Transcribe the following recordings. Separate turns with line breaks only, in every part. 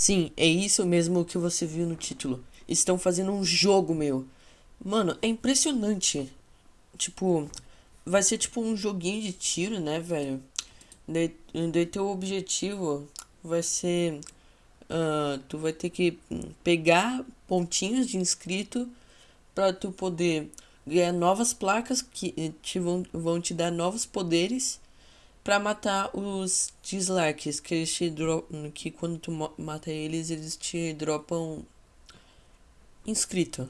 Sim, é isso mesmo que você viu no título. Estão fazendo um jogo, meu. Mano, é impressionante. Tipo, vai ser tipo um joguinho de tiro, né, velho? Daí, daí teu objetivo vai ser. Uh, tu vai ter que pegar pontinhos de inscrito para tu poder ganhar novas placas que te vão, vão te dar novos poderes para matar os dislikes que eles te dropam, que quando tu mata eles, eles te dropam inscrito.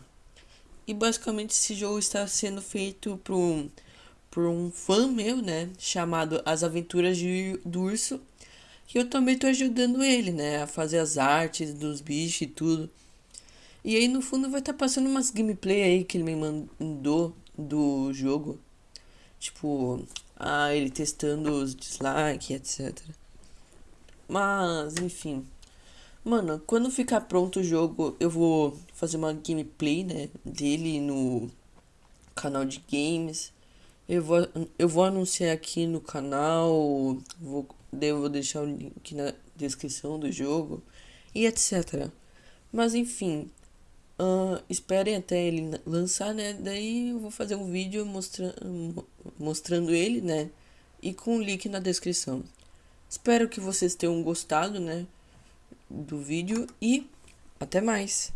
E basicamente esse jogo está sendo feito por um, por um fã meu, né, chamado As Aventuras de, do Urso, que eu também tô ajudando ele, né, a fazer as artes dos bichos e tudo. E aí no fundo vai estar tá passando umas gameplay aí que ele me mandou do jogo. Tipo, ah, ele testando os dislikes, etc. Mas, enfim. Mano, quando ficar pronto o jogo, eu vou fazer uma gameplay, né, dele no canal de games. Eu vou, eu vou anunciar aqui no canal, vou, devo deixar o link na descrição do jogo e etc. Mas enfim, Uh, esperem até ele lançar, né? Daí eu vou fazer um vídeo mostra mostrando ele, né? E com o link na descrição. Espero que vocês tenham gostado, né? Do vídeo e até mais.